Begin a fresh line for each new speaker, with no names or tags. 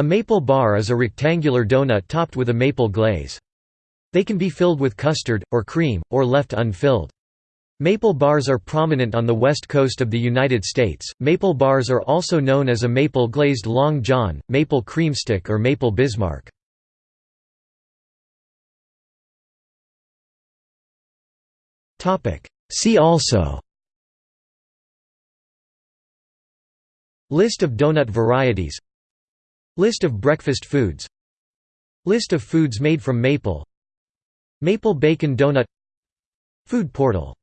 A maple bar is a rectangular donut topped with a maple glaze. They can be filled with custard, or cream, or left unfilled. Maple bars are prominent on the west coast of the United States. Maple bars are also known as a maple glazed long john, maple creamstick, or maple Bismarck. See also List of donut varieties List of breakfast foods. List of foods made from maple. Maple bacon donut. Food portal